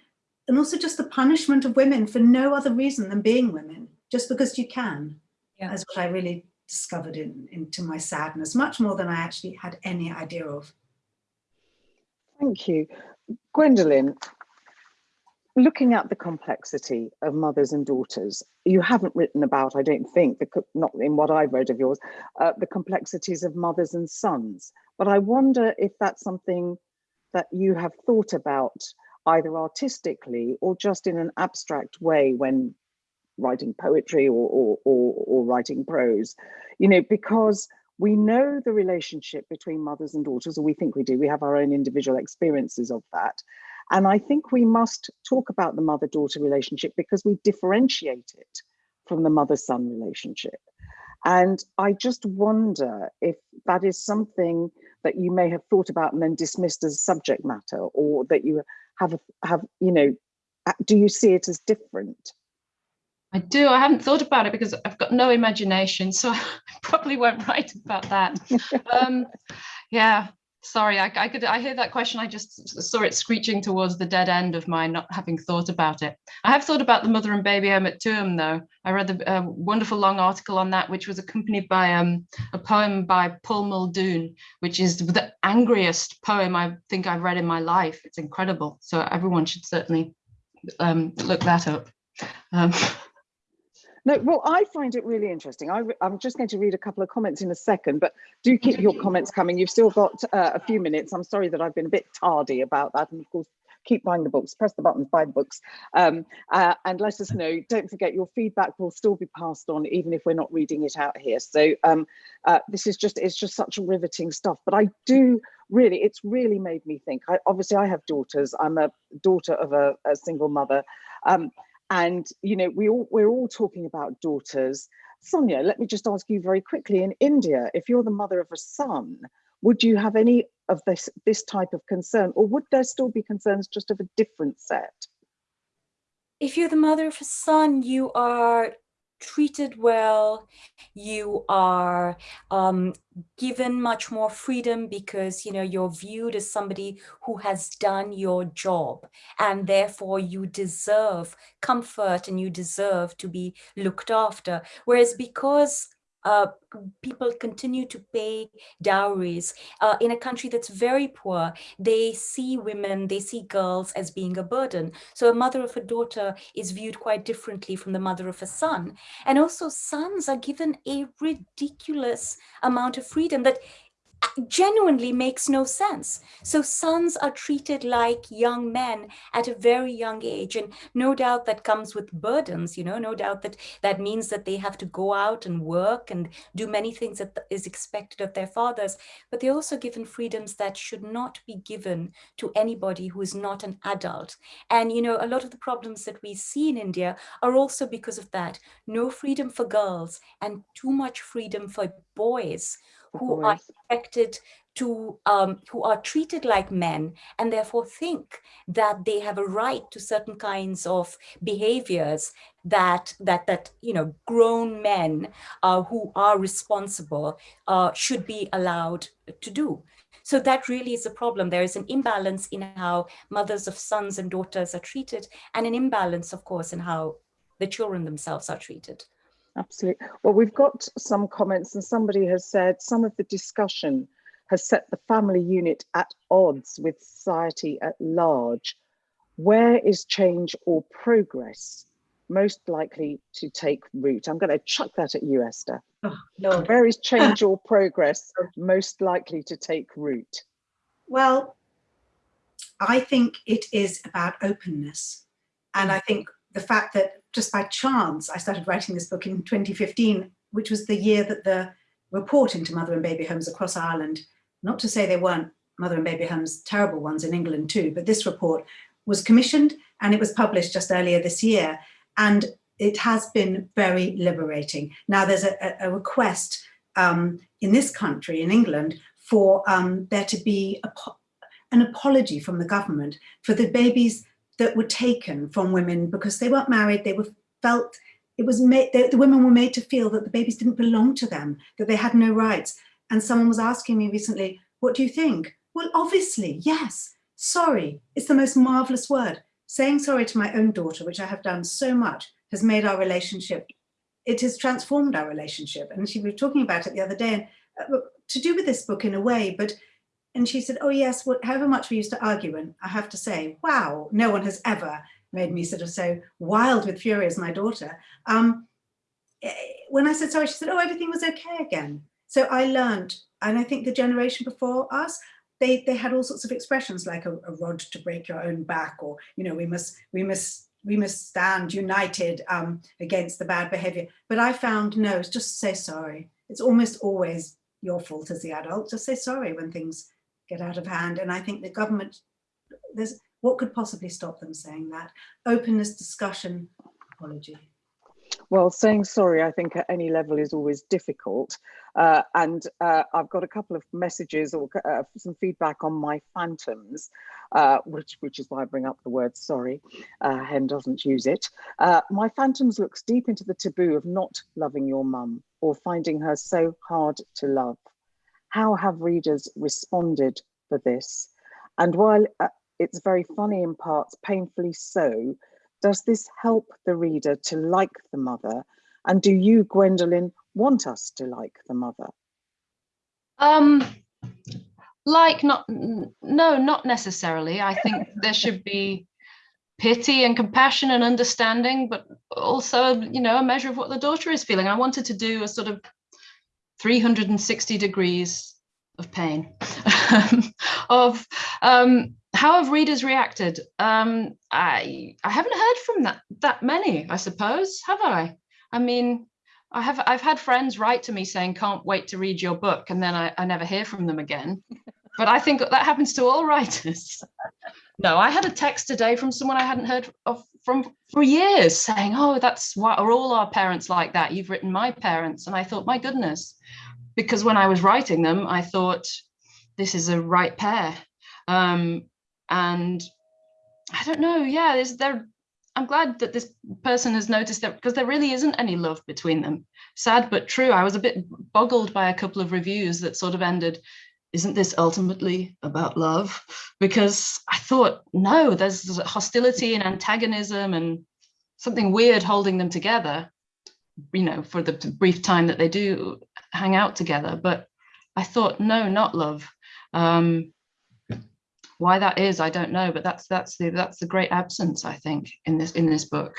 and also just the punishment of women for no other reason than being women just because you can. Yeah. That's what I really discovered in, into my sadness, much more than I actually had any idea of. Thank you. Gwendoline, looking at the complexity of mothers and daughters, you haven't written about, I don't think, the, not in what I've read of yours, uh, the complexities of mothers and sons. But I wonder if that's something that you have thought about either artistically or just in an abstract way when writing poetry or, or, or, or writing prose, you know, because we know the relationship between mothers and daughters, or we think we do, we have our own individual experiences of that. And I think we must talk about the mother-daughter relationship because we differentiate it from the mother-son relationship. And I just wonder if that is something that you may have thought about and then dismissed as subject matter, or that you have, have you know, do you see it as different? I do. I haven't thought about it because I've got no imagination, so [laughs] I probably won't write about that. um, yeah, sorry. I, I, could. I hear that question. I just saw it screeching towards the dead end of my not having thought about it. I have thought about the mother and baby home at Tuam, though. I read the uh, wonderful long article on that, which was accompanied by um, a poem by Paul Muldoon, which is the angriest poem I think I've read in my life. It's incredible. So everyone should certainly um, look that up. [laughs] No, well, I find it really interesting. I, am just going to read a couple of comments in a second, but do keep your comments coming. You've still got uh, a few minutes. I'm sorry that I've been a bit tardy about that. And of course, keep buying the books, press the buttons, buy the books, um, uh, and let us know. Don't forget your feedback will still be passed on, even if we're not reading it out here. So um, uh, this is just, it's just such a riveting stuff. But I do really, it's really made me think. I, obviously, I have daughters. I'm a daughter of a, a single mother. Um, and, you know, we all, we're all talking about daughters. Sonia, let me just ask you very quickly, in India, if you're the mother of a son, would you have any of this, this type of concern or would there still be concerns just of a different set? If you're the mother of a son, you are treated well, you are um, given much more freedom because you know you're viewed as somebody who has done your job and therefore you deserve comfort and you deserve to be looked after. Whereas because uh, people continue to pay dowries. Uh, in a country that's very poor, they see women, they see girls as being a burden. So a mother of a daughter is viewed quite differently from the mother of a son. And also sons are given a ridiculous amount of freedom that genuinely makes no sense. So sons are treated like young men at a very young age. And no doubt that comes with burdens, you know, no doubt that that means that they have to go out and work and do many things that is expected of their fathers. But they're also given freedoms that should not be given to anybody who is not an adult. And, you know, a lot of the problems that we see in India are also because of that. No freedom for girls and too much freedom for boys who are expected to um, who are treated like men and therefore think that they have a right to certain kinds of behaviors that that that you know grown men uh, who are responsible uh, should be allowed to do. So that really is a problem. There is an imbalance in how mothers of sons and daughters are treated and an imbalance, of course, in how the children themselves are treated. Absolutely. Well, we've got some comments and somebody has said some of the discussion has set the family unit at odds with society at large. Where is change or progress most likely to take root? I'm going to chuck that at you, Esther. Oh, Lord. Where is change or [laughs] progress most likely to take root? Well, I think it is about openness. And I think the fact that just by chance, I started writing this book in 2015, which was the year that the report into mother and baby homes across Ireland, not to say they weren't mother and baby homes, terrible ones in England too, but this report was commissioned and it was published just earlier this year. And it has been very liberating. Now there's a, a request um, in this country, in England, for um, there to be an apology from the government for the babies that were taken from women because they weren't married, they were felt, it was made, the, the women were made to feel that the babies didn't belong to them, that they had no rights. And someone was asking me recently, what do you think? Well, obviously, yes, sorry, it's the most marvelous word. Saying sorry to my own daughter, which I have done so much, has made our relationship, it has transformed our relationship. And she was talking about it the other day, and, uh, to do with this book in a way, but and she said, oh yes, well, however much we used to argue, and I have to say, wow, no one has ever made me sort of so wild with fury as my daughter. Um, eh, when I said sorry, she said, oh, everything was okay again. So I learned, and I think the generation before us, they, they had all sorts of expressions like a, a rod to break your own back, or, you know, we must, we must, we must stand united um, against the bad behavior. But I found, no, it's just say sorry. It's almost always your fault as the adult. Just say sorry when things get out of hand. And I think the government, there's what could possibly stop them saying that? Openness, discussion, apology. Well, saying sorry, I think at any level is always difficult. Uh, and uh, I've got a couple of messages or uh, some feedback on my phantoms, uh, which, which is why I bring up the word sorry. Uh, Hen doesn't use it. Uh, my phantoms looks deep into the taboo of not loving your mum or finding her so hard to love how have readers responded for this? And while uh, it's very funny in parts, painfully so, does this help the reader to like the mother? And do you, Gwendoline, want us to like the mother? Um, like not, no, not necessarily. I think [laughs] there should be pity and compassion and understanding, but also, you know, a measure of what the daughter is feeling. I wanted to do a sort of 360 degrees of pain. [laughs] Of um, how have readers reacted? Um, i i haven't heard from that that many i suppose have i? I mean i have i've had friends write to me saying can't wait to read your book and then i, I never hear from them again. [laughs] But i think that happens to all writers. No i had a text today from someone i hadn't heard of from for years saying oh that's what are all our parents like that you've written my parents and i thought my goodness because when I was writing them, I thought this is a right pair. Um, and I don't know, yeah, there's there. I'm glad that this person has noticed that because there really isn't any love between them. Sad but true. I was a bit boggled by a couple of reviews that sort of ended, isn't this ultimately about love? Because I thought, no, there's hostility and antagonism and something weird holding them together, you know, for the brief time that they do hang out together. But I thought, no, not love. Um, why that is, I don't know, but that's that's the that's the great absence, I think, in this in this book.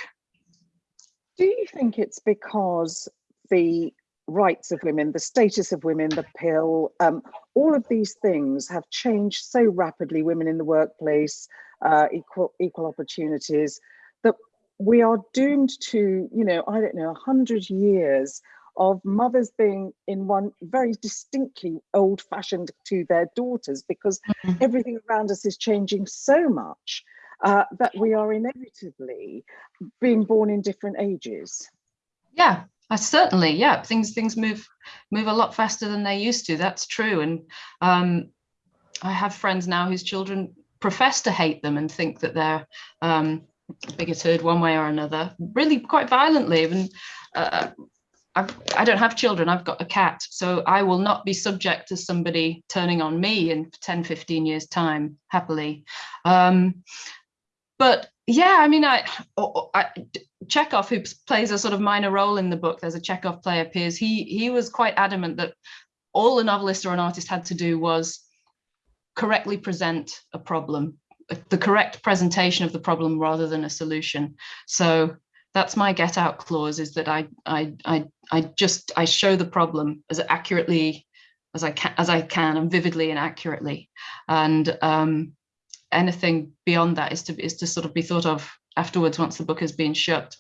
Do you think it's because the rights of women, the status of women, the pill, um, all of these things have changed so rapidly, women in the workplace, uh, equal, equal opportunities, that we are doomed to, you know, I don't know, 100 years of mothers being in one very distinctly old fashioned to their daughters because mm -hmm. everything around us is changing so much uh, that we are inevitably being born in different ages. Yeah, I certainly, yeah, things things move move a lot faster than they used to. That's true. And um, I have friends now whose children profess to hate them and think that they're um, bigoted one way or another, really quite violently. Even uh, I've, I do not have children, I've got a cat, so I will not be subject to somebody turning on me in 10, 15 years time, happily. Um, but yeah, I mean, I, I Chekhov, who plays a sort of minor role in the book, there's a Chekhov play appears, he, he was quite adamant that all a novelist or an artist had to do was correctly present a problem, the correct presentation of the problem rather than a solution. So that's my get out clause is that I, I, I, I just, I show the problem as accurately as I can, as I can and vividly and accurately. And um, anything beyond that is to, is to sort of be thought of afterwards once the book has been shut,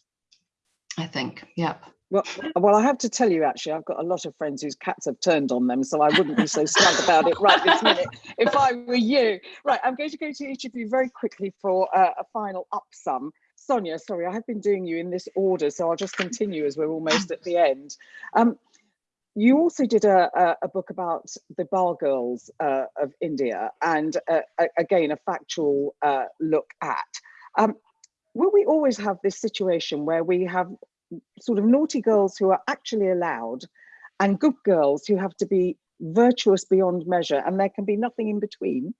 I think, yep. Well, well, I have to tell you, actually, I've got a lot of friends whose cats have turned on them, so I wouldn't be so smug about it right this minute if I were you. Right, I'm going to go to each of you very quickly for uh, a final upsum. Sonia, sorry, I have been doing you in this order, so I'll just continue as we're almost at the end. Um, you also did a, a, a, book about the bar girls uh, of India and uh, again, a factual uh, look at. Um, will we always have this situation where we have sort of naughty girls who are actually allowed and good girls who have to be virtuous beyond measure and there can be nothing in between?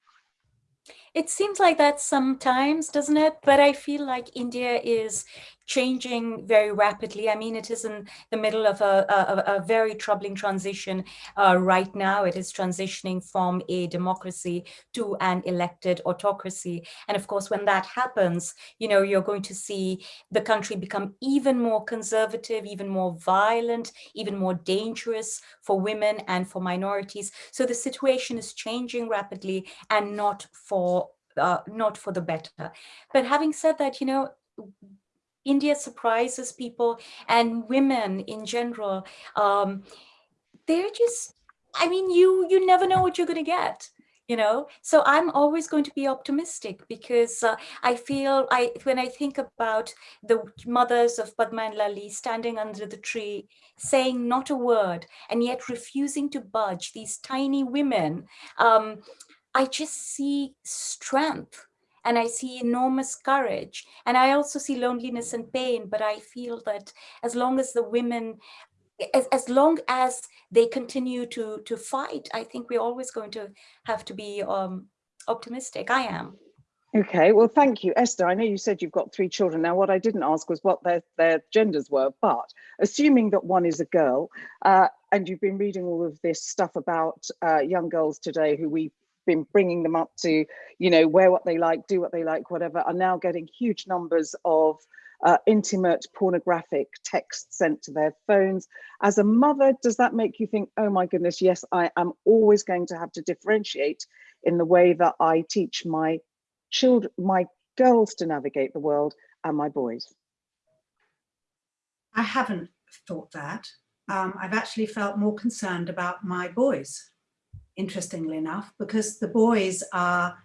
It seems like that sometimes, doesn't it? But I feel like India is changing very rapidly. I mean, it is in the middle of a, a, a very troubling transition uh, right now. It is transitioning from a democracy to an elected autocracy. And of course, when that happens, you know, you're going to see the country become even more conservative, even more violent, even more dangerous for women and for minorities. So the situation is changing rapidly and not for uh, not for the better. But having said that, you know, India surprises people and women in general. Um, they're just, I mean, you you never know what you're going to get you know so i'm always going to be optimistic because uh, i feel i when i think about the mothers of padma and lali standing under the tree saying not a word and yet refusing to budge these tiny women um, i just see strength and I see enormous courage. And I also see loneliness and pain, but I feel that as long as the women, as, as long as they continue to, to fight, I think we're always going to have to be um, optimistic. I am. Okay, well, thank you. Esther, I know you said you've got three children. Now, what I didn't ask was what their, their genders were, but assuming that one is a girl, uh, and you've been reading all of this stuff about uh, young girls today who we been bringing them up to, you know, wear what they like, do what they like, whatever, are now getting huge numbers of uh, intimate pornographic texts sent to their phones. As a mother, does that make you think, oh my goodness, yes, I am always going to have to differentiate in the way that I teach my children, my girls to navigate the world and my boys? I haven't thought that. Um, I've actually felt more concerned about my boys interestingly enough, because the boys are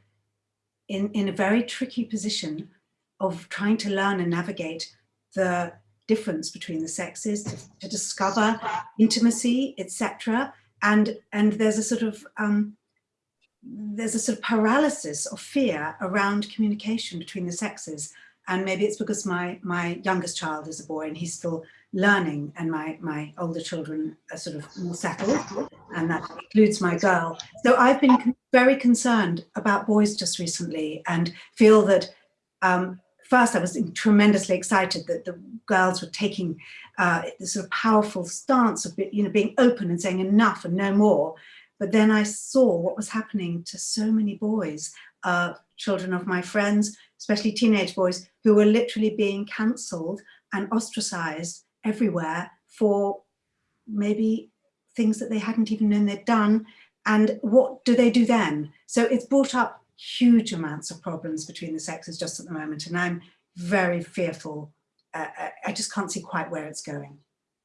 in, in a very tricky position of trying to learn and navigate the difference between the sexes, to, to discover intimacy, etc. And, and there's a sort of um, there's a sort of paralysis of fear around communication between the sexes. And maybe it's because my, my youngest child is a boy and he's still learning and my, my older children are sort of more settled and that includes my girl. So I've been very concerned about boys just recently and feel that um, first I was tremendously excited that the girls were taking uh, this sort of powerful stance of you know being open and saying enough and no more. But then I saw what was happening to so many boys, uh, children of my friends, especially teenage boys, who were literally being cancelled and ostracized everywhere for maybe things that they hadn't even known they'd done. And what do they do then? So it's brought up huge amounts of problems between the sexes just at the moment. And I'm very fearful. Uh, uh I just can't see quite where it's going.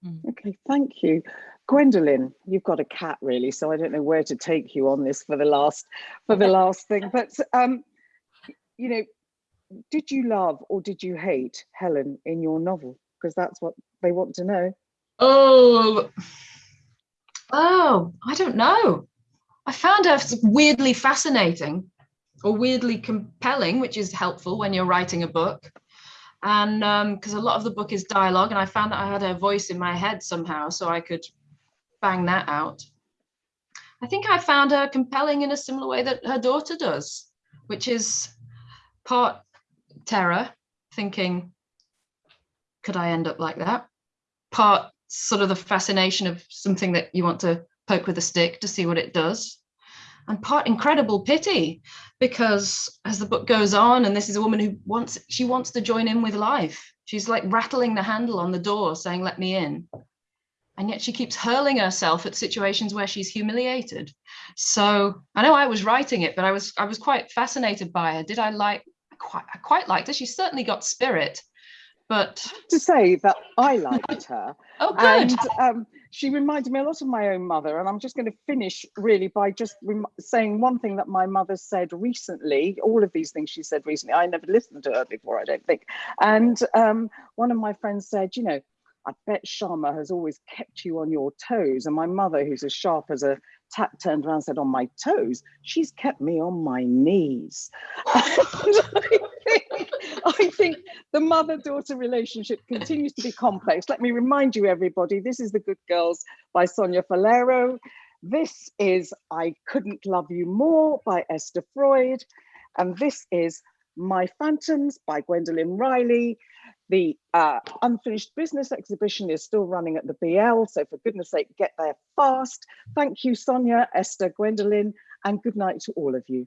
Hmm. Okay, thank you. Gwendoline, you've got a cat really, so I don't know where to take you on this for the last for the last thing. [laughs] But um, you know, did you love or did you hate Helen in your novel? Because that's what they want to know. Oh, oh, I don't know. I found her weirdly fascinating or weirdly compelling, which is helpful when you're writing a book. And because um, a lot of the book is dialogue, and I found that I had her voice in my head somehow, so I could bang that out. I think I found her compelling in a similar way that her daughter does, which is part terror, thinking, could I end up like that? Part sort of the fascination of something that you want to poke with a stick to see what it does. And part incredible pity, because as the book goes on, and this is a woman who wants, she wants to join in with life. She's like rattling the handle on the door saying, let me in. And yet she keeps hurling herself at situations where she's humiliated. So I know I was writing it, but I was I was quite fascinated by her. Did I like, I quite, I quite liked her. She's certainly got spirit, but to say that I liked her. [laughs] oh, good. And um, she reminded me a lot of my own mother. And I'm just going to finish really by just saying one thing that my mother said recently. All of these things she said recently, I never listened to her before, I don't think. And um, one of my friends said, you know, I bet Shyama has always kept you on your toes. And my mother, who's as sharp as a turned around and said, on my toes, she's kept me on my knees. [laughs] I think the mother-daughter relationship continues to be complex. Let me remind you, everybody, this is The Good Girls by Sonia Faleiro. This is I Couldn't Love You More by Esther Freud. And this is My Phantoms by Gwendoline Riley. The uh, unfinished business exhibition is still running at the BL, so for goodness sake, get there fast. Thank you, Sonia, Esther, Gwendoline, and good night to all of you.